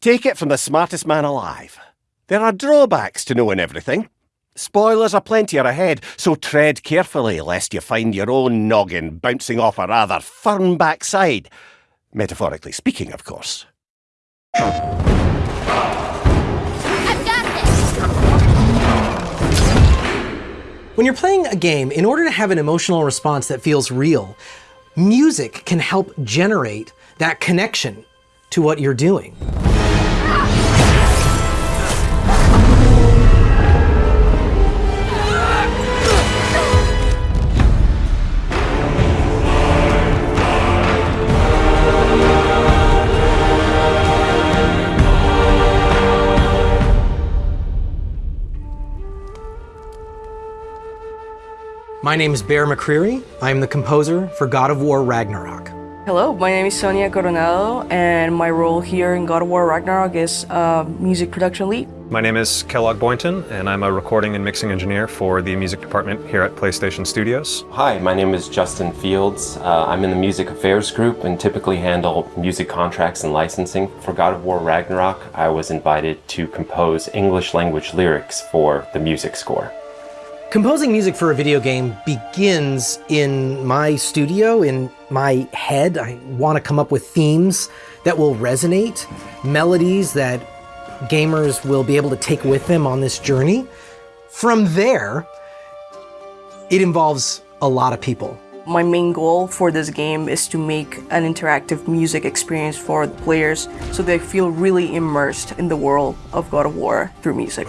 Take it from the smartest man alive. There are drawbacks to knowing everything. Spoilers aplenty are ahead, so tread carefully lest you find your own noggin bouncing off a rather firm backside. Metaphorically speaking, of course. When you're playing a game, in order to have an emotional response that feels real, music can help generate that connection to what you're doing. My name is Bear McCreary. I am the composer for God of War Ragnarok. Hello, my name is Sonia Coronado, and my role here in God of War Ragnarok is uh, music production lead. My name is Kellogg Boynton, and I'm a recording and mixing engineer for the music department here at PlayStation Studios. Hi, my name is Justin Fields. Uh, I'm in the music affairs group and typically handle music contracts and licensing. For God of War Ragnarok, I was invited to compose English language lyrics for the music score. Composing music for a video game begins in my studio, in my head. I want to come up with themes that will resonate, melodies that gamers will be able to take with them on this journey. From there, it involves a lot of people. My main goal for this game is to make an interactive music experience for the players so they feel really immersed in the world of God of War through music.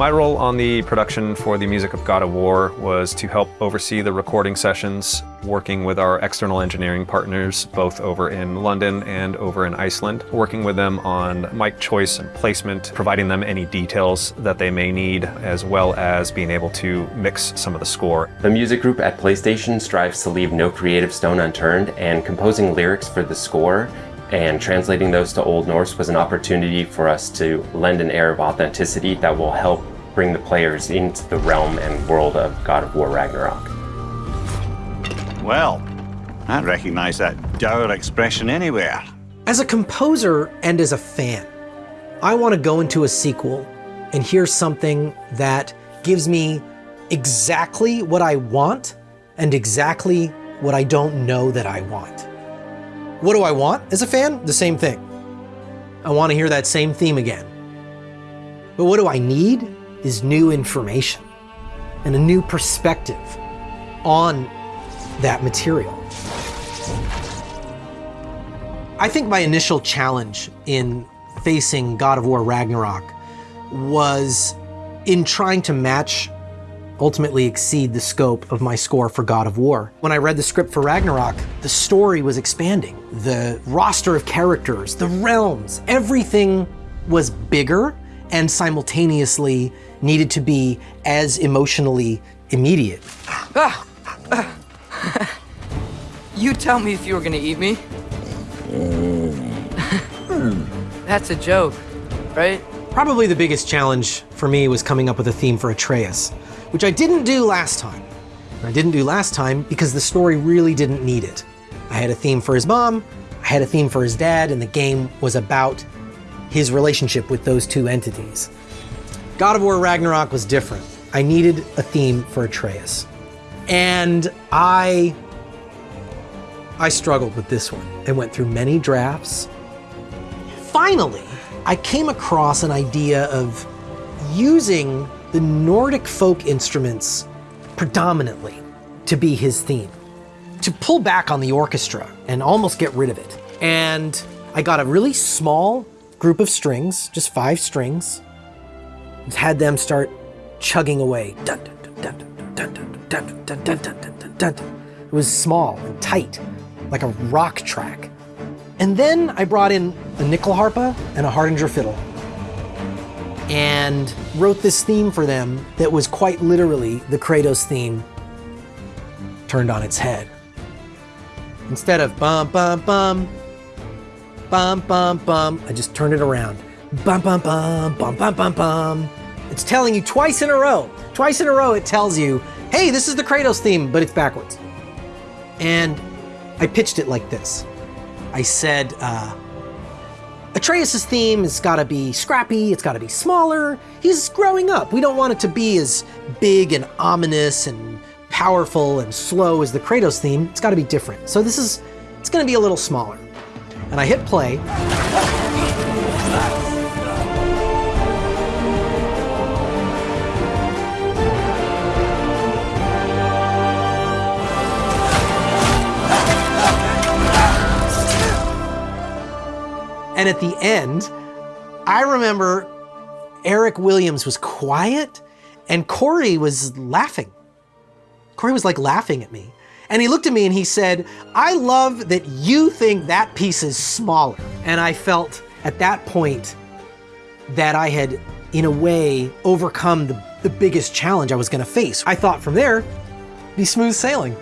My role on the production for the music of God of War was to help oversee the recording sessions, working with our external engineering partners, both over in London and over in Iceland, working with them on mic choice and placement, providing them any details that they may need, as well as being able to mix some of the score. The music group at PlayStation strives to leave no creative stone unturned, and composing lyrics for the score and translating those to Old Norse was an opportunity for us to lend an air of authenticity that will help bring the players into the realm and world of God of War Ragnarok. Well, I recognize that dour expression anywhere. As a composer and as a fan, I want to go into a sequel and hear something that gives me exactly what I want and exactly what I don't know that I want. What do I want as a fan? The same thing. I want to hear that same theme again. But what do I need is new information and a new perspective on that material. I think my initial challenge in facing God of War Ragnarok was in trying to match ultimately exceed the scope of my score for God of War. When I read the script for Ragnarok, the story was expanding. The roster of characters, the realms, everything was bigger and simultaneously needed to be as emotionally immediate. You tell me if you were gonna eat me. That's a joke, right? Probably the biggest challenge for me was coming up with a theme for Atreus which I didn't do last time. I didn't do last time because the story really didn't need it. I had a theme for his mom, I had a theme for his dad, and the game was about his relationship with those two entities. God of War Ragnarok was different. I needed a theme for Atreus. And I I struggled with this one and went through many drafts. Finally, I came across an idea of using the Nordic folk instruments predominantly to be his theme, to pull back on the orchestra and almost get rid of it. And I got a really small group of strings, just five strings, had them start chugging away. It was small and tight, like a rock track. And then I brought in a nyckelharpa and a Hardanger fiddle and wrote this theme for them that was quite literally the Kratos theme turned on its head. Instead of bum bum bum, bum bum bum, I just turned it around. Bum bum bum, bum bum bum bum. It's telling you twice in a row. Twice in a row it tells you, hey, this is the Kratos theme, but it's backwards. And I pitched it like this. I said, uh, Atreus' theme has got to be scrappy, it's got to be smaller. He's growing up. We don't want it to be as big and ominous and powerful and slow as the Kratos theme. It's got to be different. So this is, it's going to be a little smaller. And I hit play. And at the end, I remember Eric Williams was quiet and Cory was laughing. Cory was like laughing at me. And he looked at me and he said, I love that you think that piece is smaller. And I felt at that point that I had, in a way, overcome the, the biggest challenge I was gonna face. I thought from there, be smooth sailing.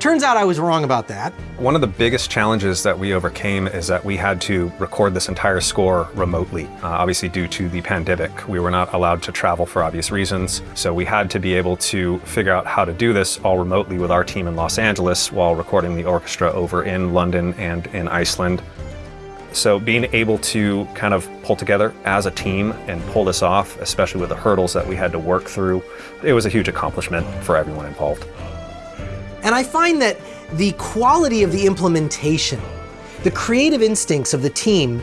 Turns out I was wrong about that. One of the biggest challenges that we overcame is that we had to record this entire score remotely. Uh, obviously, due to the pandemic, we were not allowed to travel for obvious reasons. So we had to be able to figure out how to do this all remotely with our team in Los Angeles while recording the orchestra over in London and in Iceland. So being able to kind of pull together as a team and pull this off, especially with the hurdles that we had to work through, it was a huge accomplishment for everyone involved. And I find that the quality of the implementation, the creative instincts of the team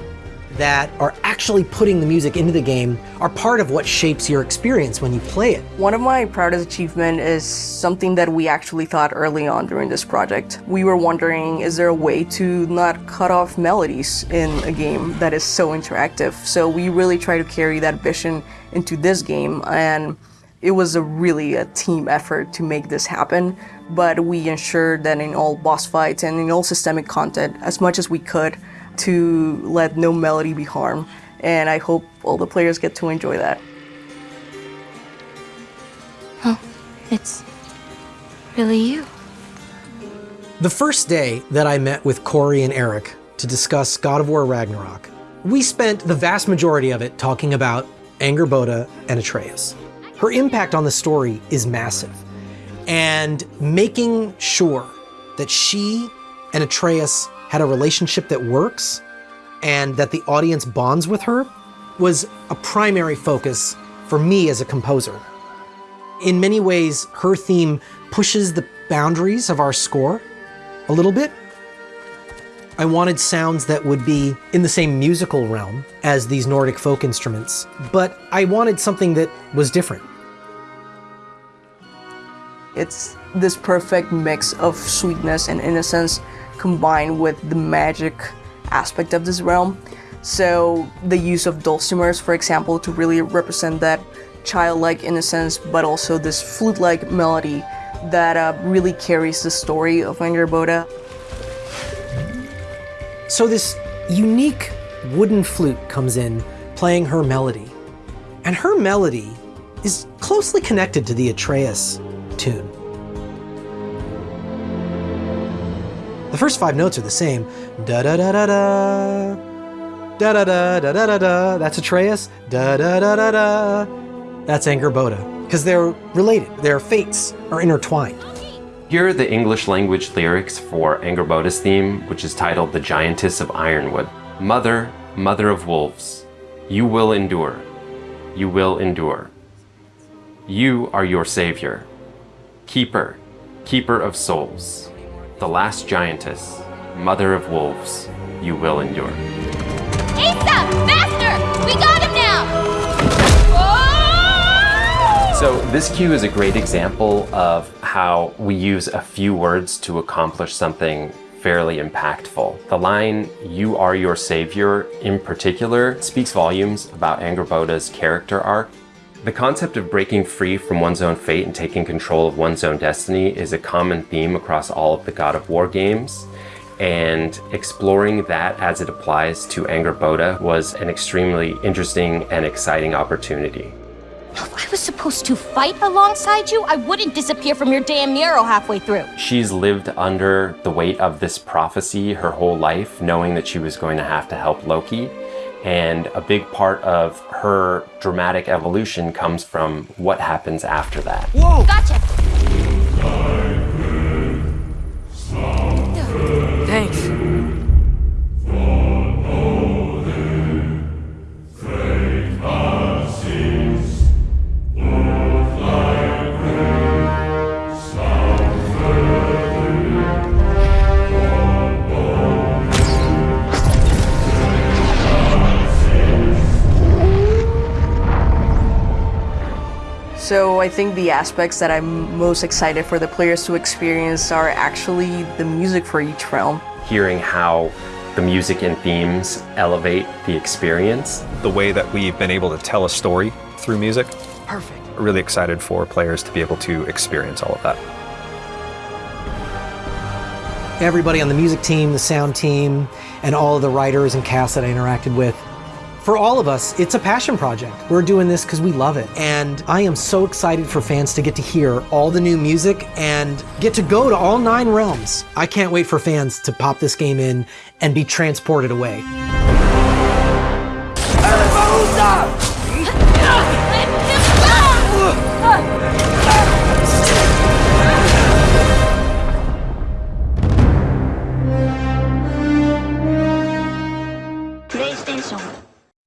that are actually putting the music into the game are part of what shapes your experience when you play it. One of my proudest achievements is something that we actually thought early on during this project. We were wondering, is there a way to not cut off melodies in a game that is so interactive? So we really try to carry that vision into this game and it was a really a team effort to make this happen, but we ensured that in all boss fights and in all systemic content, as much as we could, to let no melody be harmed. And I hope all the players get to enjoy that. Oh, it's really you. The first day that I met with Cory and Eric to discuss God of War Ragnarok, we spent the vast majority of it talking about Angrboda and Atreus. Her impact on the story is massive. And making sure that she and Atreus had a relationship that works and that the audience bonds with her was a primary focus for me as a composer. In many ways, her theme pushes the boundaries of our score a little bit. I wanted sounds that would be in the same musical realm as these Nordic folk instruments, but I wanted something that was different. It's this perfect mix of sweetness and innocence combined with the magic aspect of this realm. So the use of dulcimers, for example, to really represent that childlike innocence, but also this flute-like melody that uh, really carries the story of Angrboda. So this unique wooden flute comes in, playing her melody. And her melody is closely connected to the Atreus tune. The first five notes are the same. Da da da da da. Da da da da da da da. That's Atreus. Da da da da da. That's Angrboda. Because they're related. Their fates are intertwined. Here are the English language lyrics for Angrboda's theme, which is titled The Giantess of Ironwood. Mother, mother of wolves, you will endure. You will endure. You are your savior. Keeper, keeper of souls. The last giantess, mother of wolves, you will endure. Asa! Faster! We got him now! So this cue is a great example of how we use a few words to accomplish something fairly impactful. The line, you are your savior, in particular, speaks volumes about Angrboda's character arc. The concept of breaking free from one's own fate and taking control of one's own destiny is a common theme across all of the God of War games and exploring that as it applies to Angrboda was an extremely interesting and exciting opportunity. If I was supposed to fight alongside you, I wouldn't disappear from your damn mural halfway through. She's lived under the weight of this prophecy her whole life, knowing that she was going to have to help Loki. And a big part of her dramatic evolution comes from what happens after that. Whoa! Gotcha! So I think the aspects that I'm most excited for the players to experience are actually the music for each realm. Hearing how the music and themes elevate the experience. The way that we've been able to tell a story through music. Perfect. Really excited for players to be able to experience all of that. Everybody on the music team, the sound team, and all of the writers and cast that I interacted with. For all of us, it's a passion project. We're doing this because we love it. And I am so excited for fans to get to hear all the new music and get to go to all nine realms. I can't wait for fans to pop this game in and be transported away.